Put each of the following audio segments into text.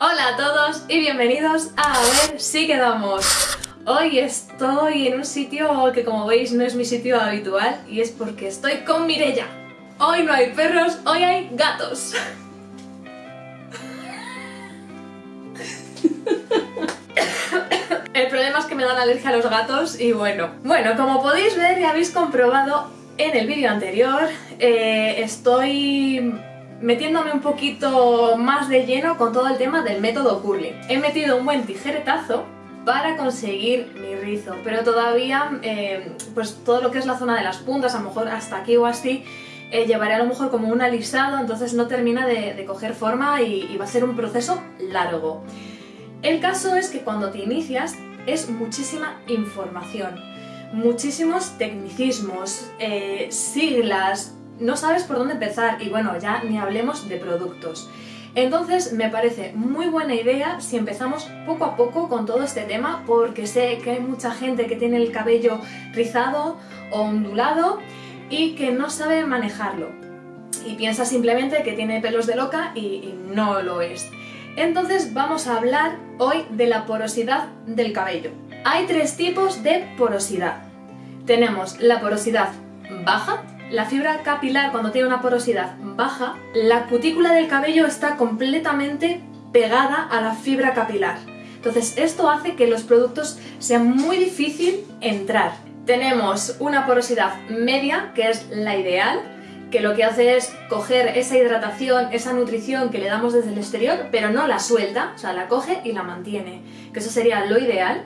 Hola a todos y bienvenidos a A ver si quedamos. Hoy estoy en un sitio que como veis no es mi sitio habitual y es porque estoy con Mirella. Hoy no hay perros, hoy hay gatos. El problema es que me dan alergia a los gatos y bueno. Bueno, como podéis ver y habéis comprobado en el vídeo anterior, eh, estoy metiéndome un poquito más de lleno con todo el tema del método curling. He metido un buen tijeretazo para conseguir mi rizo, pero todavía eh, pues todo lo que es la zona de las puntas, a lo mejor hasta aquí o así, eh, llevaré a lo mejor como un alisado, entonces no termina de, coger forma y, va a ser un proceso largo. El caso es que cuando te inicias es muchísima información, muchísimos tecnicismos, eh, siglas, no sabes por dónde empezar y bueno, ya ni hablemos de productos. Entonces me parece muy buena idea si empezamos poco a poco con todo este tema porque sé que hay mucha gente que tiene el cabello rizado o ondulado y que no sabe manejarlo y piensa simplemente que tiene pelos de loca y, y no lo es. Entonces vamos a hablar hoy de la porosidad del cabello. Hay tres tipos de porosidad. Tenemos la porosidad baja, la fibra capilar cuando tiene una porosidad baja, la cutícula del cabello está completamente pegada a la fibra capilar. Entonces esto hace que los productos sean muy difícil entrar. Tenemos una porosidad media, que es la ideal, que lo que hace es coger esa hidratación, esa nutrición que le damos desde el exterior, pero no la suelta, o sea, la coge y la mantiene, que eso sería lo ideal.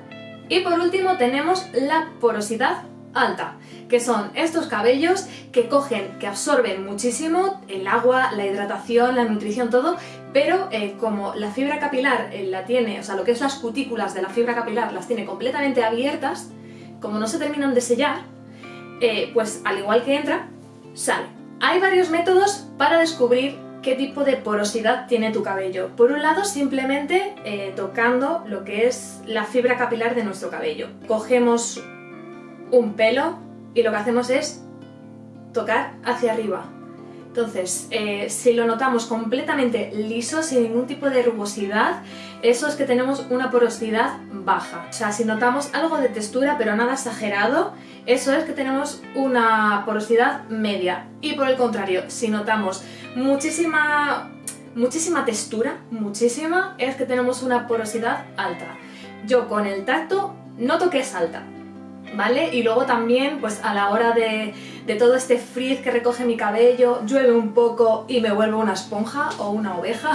Y por último tenemos la porosidad alta, que son estos cabellos que cogen, que absorben muchísimo el agua, la hidratación, la nutrición, todo, pero eh, como la fibra capilar eh, la tiene, o sea, lo que es las cutículas de la fibra capilar las tiene completamente abiertas, como no se terminan de sellar, eh, pues al igual que entra, sale. Hay varios métodos para descubrir qué tipo de porosidad tiene tu cabello. Por un lado, simplemente tocando lo que es la fibra capilar de nuestro cabello. Cogemos un pelo y lo que hacemos es tocar hacia arriba. Entonces, eh, si lo notamos completamente liso, sin ningún tipo de rugosidad, eso es que tenemos una porosidad baja. O sea, si notamos algo de textura pero nada exagerado, eso es que tenemos una porosidad media. Y por el contrario, si notamos muchísima, muchísima textura, muchísima, es que tenemos una porosidad alta. Yo con el tacto noto que es alta, ¿vale? Y luego también, pues a la hora de, de, todo este frizz que recoge mi cabello, llueve un poco y me vuelvo una esponja o una oveja,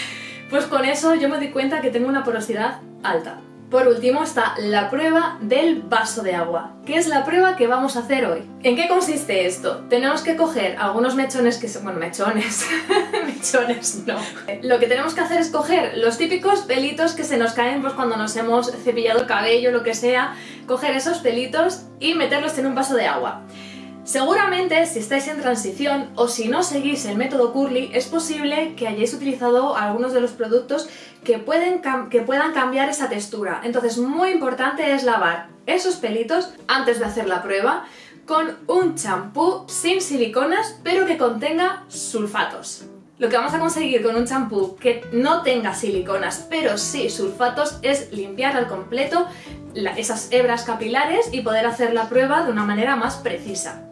pues con eso yo me doy cuenta que tengo una porosidad alta. Por último está la prueba del vaso de agua, que es la prueba que vamos a hacer hoy. ¿En qué consiste esto? Tenemos que coger algunos mechones que son... bueno, mechones, mechones no. Lo que tenemos que hacer es coger los típicos pelitos que se nos caen pues, cuando nos hemos cepillado el cabello, lo que sea, coger esos pelitos y meterlos en un vaso de agua. Seguramente si estáis en transición o si no seguís el método Curly es posible que hayáis utilizado algunos de los productos que, pueden que puedan cambiar esa textura. Entonces muy importante es lavar esos pelitos antes de hacer la prueba con un champú sin siliconas pero que contenga sulfatos. Lo que vamos a conseguir con un champú que no tenga siliconas pero sí sulfatos es limpiar al completo esas hebras capilares y poder hacer la prueba de una manera más precisa.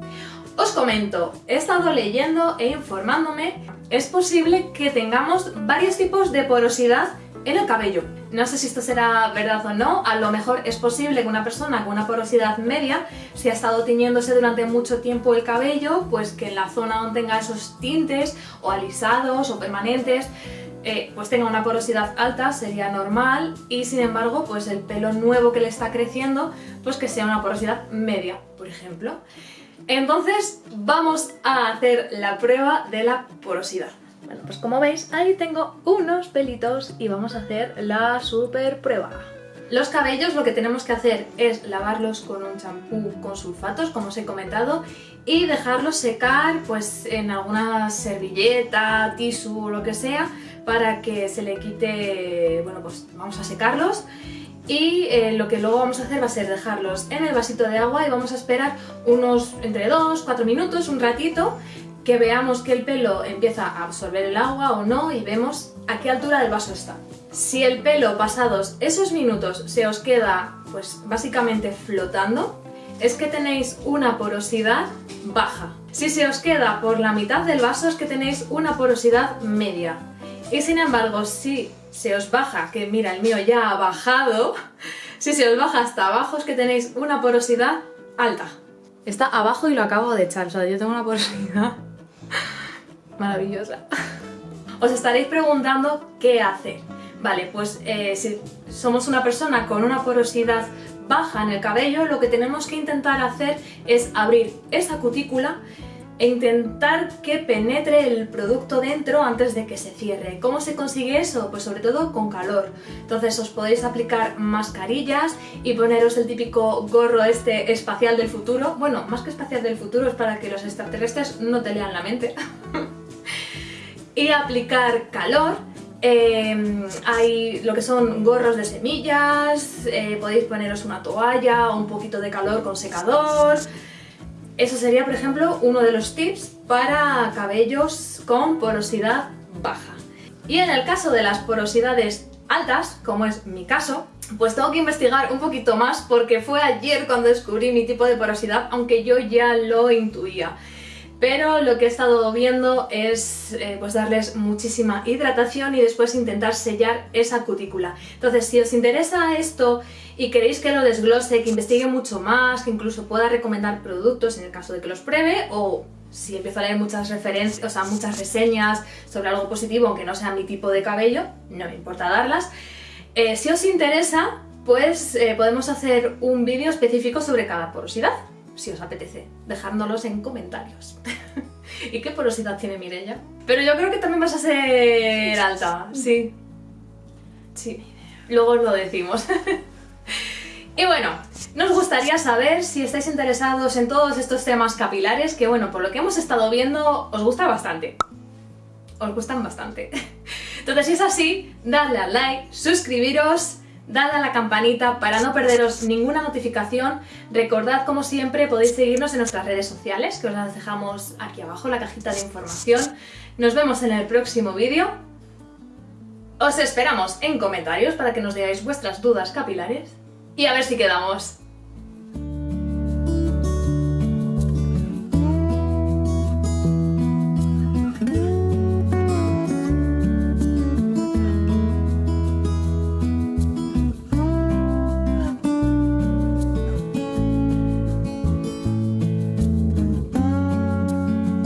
Os comento, he estado leyendo e informándome, es posible que tengamos varios tipos de porosidad en el cabello. No sé si esto será verdad o no, a lo mejor es posible que una persona con una porosidad media, si ha estado tiñéndose durante mucho tiempo el cabello, pues que en la zona donde tenga esos tintes o alisados o permanentes, eh, pues tenga una porosidad alta, sería normal, y sin embargo, pues el pelo nuevo que le está creciendo, pues que sea una porosidad media, por ejemplo. Entonces vamos a hacer la prueba de la porosidad. Bueno, pues como veis, ahí tengo unos pelitos y vamos a hacer la super prueba. Los cabellos lo que tenemos que hacer es lavarlos con un champú con sulfatos, como os he comentado, y dejarlos secar pues en alguna servilleta, tisú o lo que sea, para que se le quite, bueno pues vamos a secarlos. Y eh, lo que luego vamos a hacer va a ser dejarlos en el vasito de agua y vamos a esperar unos entre 2, 4 minutos, un ratito, que veamos que el pelo empieza a absorber el agua o no y vemos a qué altura del vaso está. Si el pelo pasados esos minutos se os queda pues básicamente flotando, es que tenéis una porosidad baja. Si se os queda por la mitad del vaso es que tenéis una porosidad media. Y sin embargo, si se os baja, que mira, el mío ya ha bajado, si se os baja hasta abajo es que tenéis una porosidad alta. Está abajo y lo acabo de echar, o sea, yo tengo una porosidad maravillosa. Os estaréis preguntando qué hacer. Vale, pues eh, si somos una persona con una porosidad baja en el cabello, lo que tenemos que intentar hacer es abrir esa cutícula e intentar que penetre el producto dentro antes de que se cierre. ¿Cómo se consigue eso? Pues sobre todo con calor. Entonces os podéis aplicar mascarillas y poneros el típico gorro este espacial del futuro. Bueno, más que espacial del futuro es para que los extraterrestres no te lean la mente. y aplicar calor Em, hay lo que son gorros de semillas, eh, podéis poneros una toalla o un poquito de calor con secador. Eso sería, por ejemplo, uno de los tips para cabellos con porosidad baja. Y en el caso de las porosidades altas, como es mi caso, pues tengo que investigar un poquito más porque fue ayer cuando descubrí mi tipo de porosidad, aunque yo ya lo intuía pero lo que he estado viendo es eh, pues darles muchísima hidratación y después intentar sellar esa cutícula. Entonces, si os interesa esto y queréis que lo desglose, que investigue mucho más, que incluso pueda recomendar productos en el caso de que los pruebe, o si empiezo a leer muchas referencias, o sea, muchas reseñas sobre algo positivo, aunque no sea mi tipo de cabello, no me importa darlas. Eh, si os interesa, pues eh, podemos hacer un vídeo específico sobre cada porosidad si os apetece, dejándolos en comentarios. ¿Y qué porosidad tiene Mirella? Pero yo creo que también vas a ser alta, sí. Sí, luego os lo decimos. y bueno, nos gustaría saber si estáis interesados en todos estos temas capilares, que bueno, por lo que hemos estado viendo, os gusta bastante. Os gustan bastante. Entonces si es así, dadle al like, suscribiros dad a la campanita para no perderos ninguna notificación. Recordad, como siempre, podéis seguirnos en nuestras redes sociales, que os las dejamos aquí abajo en la cajita de información. Nos vemos en el próximo vídeo. Os esperamos en comentarios para que nos digáis vuestras dudas capilares y a ver si quedamos.